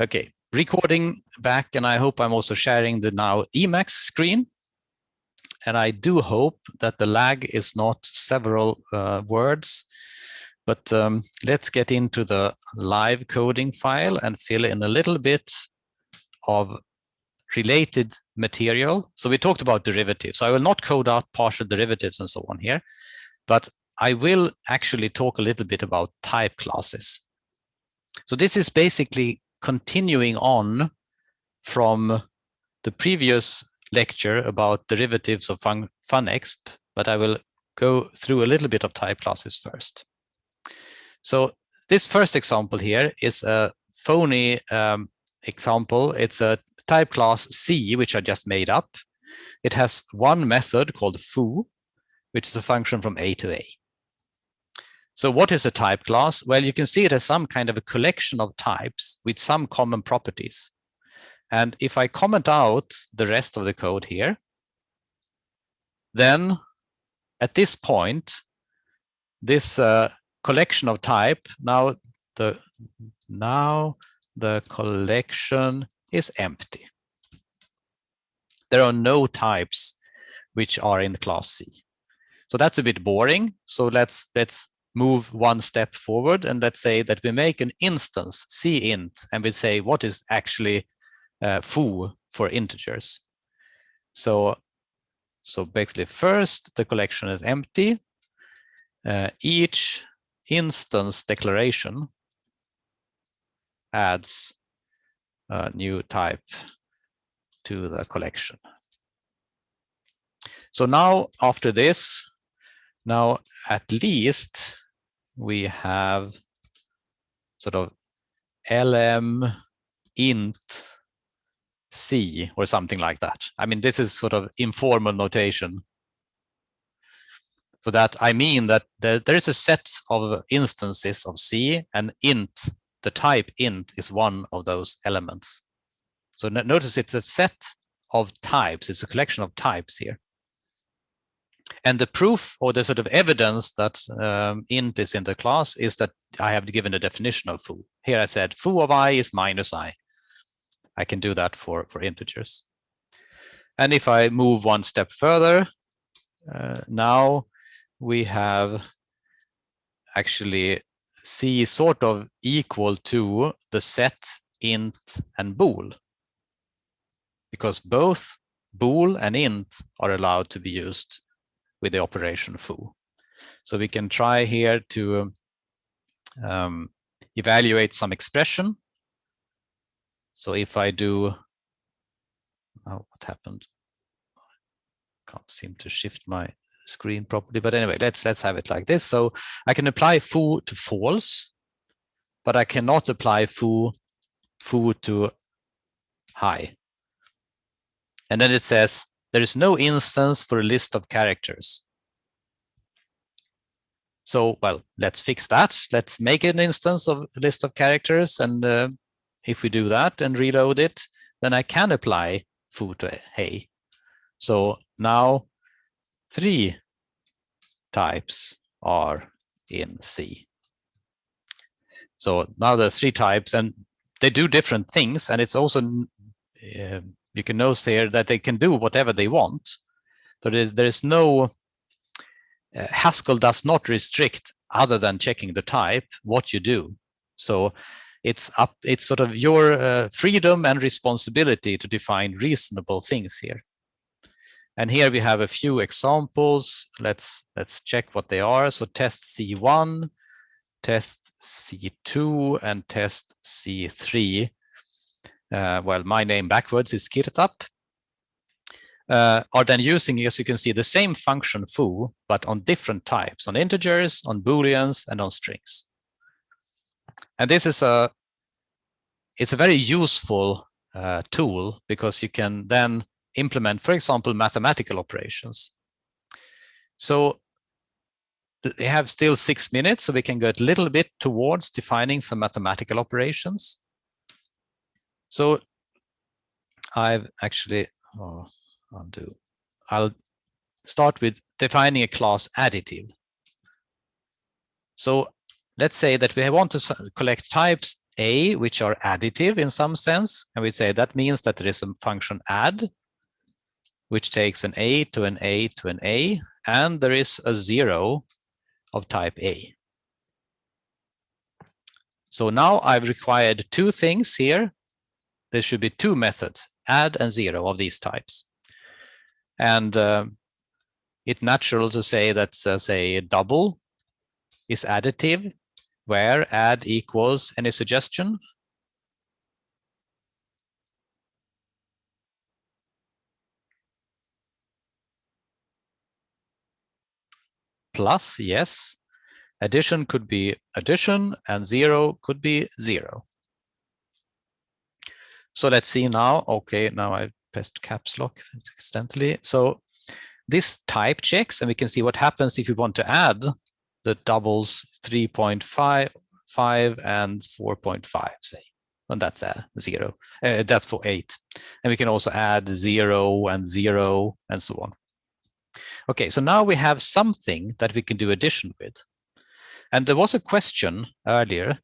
Okay, recording back, and I hope I'm also sharing the now Emacs screen. And I do hope that the lag is not several uh, words, but um, let's get into the live coding file and fill in a little bit of related material. So we talked about derivatives. So I will not code out partial derivatives and so on here, but I will actually talk a little bit about type classes. So this is basically continuing on from the previous lecture about derivatives of fun funexp, but I will go through a little bit of type classes first. So this first example here is a phony um, example. It's a type class C, which I just made up. It has one method called foo, which is a function from A to A. So what is a type class? Well, you can see it as some kind of a collection of types with some common properties. And if I comment out the rest of the code here, then at this point, this uh, collection of type, now the, now the collection is empty. There are no types which are in the class C. So that's a bit boring. So let's let's move one step forward and let's say that we make an instance c int and we say what is actually uh, foo for integers. So, so basically first the collection is empty. Uh, each instance declaration adds a new type to the collection. So now after this, now at least we have sort of elem int c or something like that. I mean, this is sort of informal notation. So that I mean that there, there is a set of instances of c and int, the type int is one of those elements. So notice it's a set of types, it's a collection of types here. And the proof or the sort of evidence that um, in the class is that I have given a definition of foo. Here I said foo of i is minus i. I can do that for, for integers. And if I move one step further, uh, now we have actually c sort of equal to the set int and bool because both bool and int are allowed to be used with the operation foo. So we can try here to um, evaluate some expression. So if I do, oh, what happened? Can't seem to shift my screen properly, but anyway, let's let's have it like this. So I can apply foo to false, but I cannot apply foo foo to high. And then it says there is no instance for a list of characters. So, well, let's fix that. Let's make an instance of a list of characters. And uh, if we do that and reload it, then I can apply foo to hey. So now three types are in C. So now there are three types and they do different things. And it's also uh, you can notice here that they can do whatever they want. There is, there is no, uh, Haskell does not restrict other than checking the type, what you do. So it's up, it's sort of your uh, freedom and responsibility to define reasonable things here. And here we have a few examples. Let's let's check what they are. So test C1, test C2, and test C3 uh, well, my name backwards is Kirtap, uh, are then using, as you can see, the same function foo, but on different types, on integers, on booleans, and on strings. And this is a, it's a very useful uh, tool because you can then implement, for example, mathematical operations. So we have still six minutes, so we can go a little bit towards defining some mathematical operations. So I've actually, oh, undo. I'll start with defining a class additive. So let's say that we want to collect types a, which are additive in some sense. And we'd say that means that there is a function add, which takes an a to an a to an a, and there is a zero of type a. So now I've required two things here. There should be two methods, add and zero of these types. And uh, it's natural to say that, uh, say, double is additive, where add equals any suggestion? Plus, yes. Addition could be addition and zero could be zero. So let's see now. Okay, now I pressed caps lock accidentally. So this type checks and we can see what happens if we want to add the doubles 3.5 5 and 4.5 say and that's a zero uh, that's for eight and we can also add zero and zero and so on okay so now we have something that we can do addition with and there was a question earlier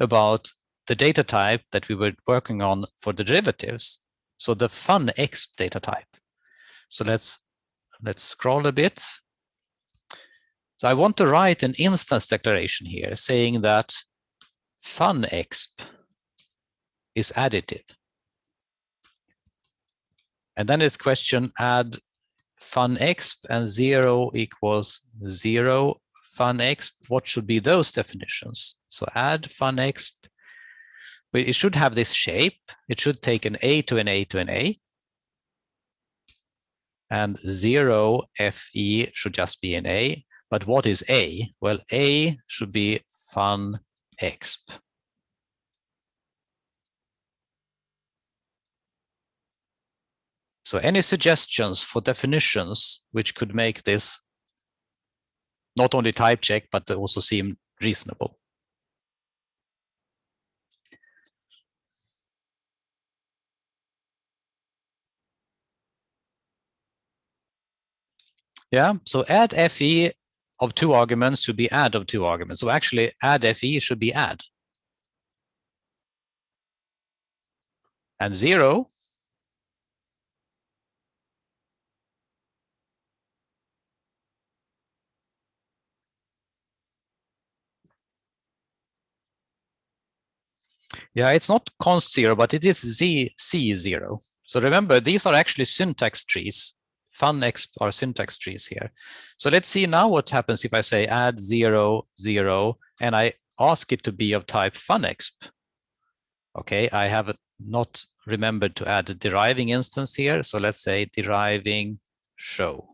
about the data type that we were working on for the derivatives. So the fun X data type. So let's let's scroll a bit. So I want to write an instance declaration here saying that fun exp is additive. And then it's question add fun exp and zero equals zero fun exp. what should be those definitions? So add funexp, it should have this shape. It should take an A to an A to an A. And zero FE should just be an A. But what is A? Well, A should be fun exp. So any suggestions for definitions which could make this not only type check, but also seem reasonable. Yeah, so add FE of two arguments should be add of two arguments. So actually add FE should be add. And zero Yeah, it's not const zero, but it is z c zero. So remember, these are actually syntax trees. Funexp are syntax trees here. So let's see now what happens if I say add zero, zero, and I ask it to be of type funexp. Okay, I have not remembered to add a deriving instance here. So let's say deriving show.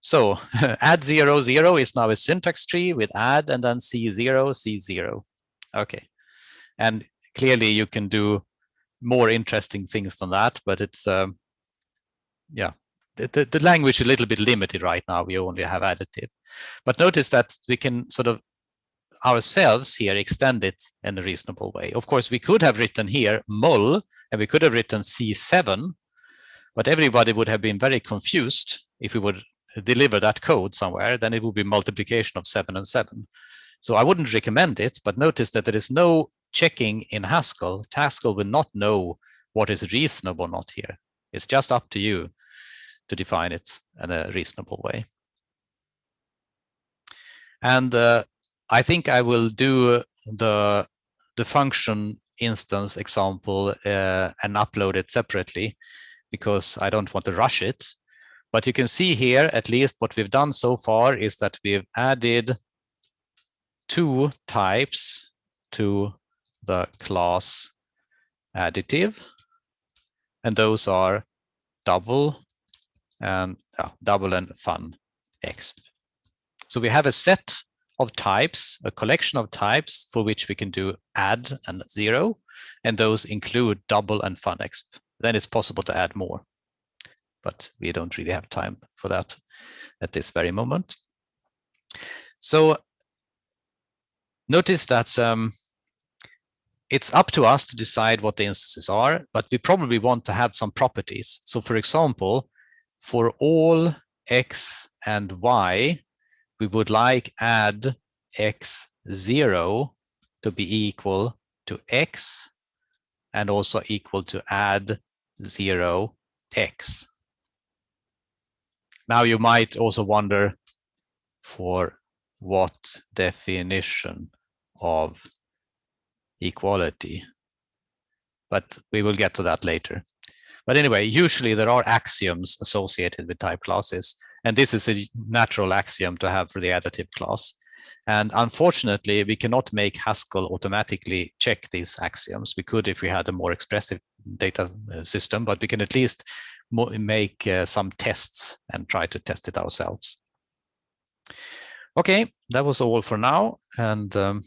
So add zero, zero is now a syntax tree with add and then C zero, C zero. Okay. And clearly you can do more interesting things than that, but it's, um, yeah, the, the, the language is a little bit limited right now. We only have additive. But notice that we can sort of ourselves here extend it in a reasonable way. Of course, we could have written here mul and we could have written C7, but everybody would have been very confused if we would deliver that code somewhere, then it would be multiplication of seven and seven. So I wouldn't recommend it, but notice that there is no checking in Haskell. Haskell will not know what is reasonable or not here. It's just up to you to define it in a reasonable way. And uh, I think I will do the, the function instance example uh, and upload it separately because I don't want to rush it. But you can see here, at least what we've done so far is that we've added two types to the class additive. And those are double and double and fun exp. So we have a set of types, a collection of types for which we can do add and zero, and those include double and fun exp. Then it's possible to add more but we don't really have time for that at this very moment. So notice that um, it's up to us to decide what the instances are, but we probably want to have some properties. So for example, for all x and y, we would like add x0 to be equal to x and also equal to add 0 x. Now you might also wonder for what definition of equality, but we will get to that later. But anyway, usually there are axioms associated with type classes, and this is a natural axiom to have for the additive class. And unfortunately, we cannot make Haskell automatically check these axioms. We could if we had a more expressive data uh, system, but we can at least make uh, some tests and try to test it ourselves. Okay, that was all for now. And um,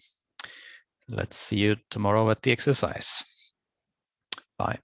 let's see you tomorrow at the exercise. Bye.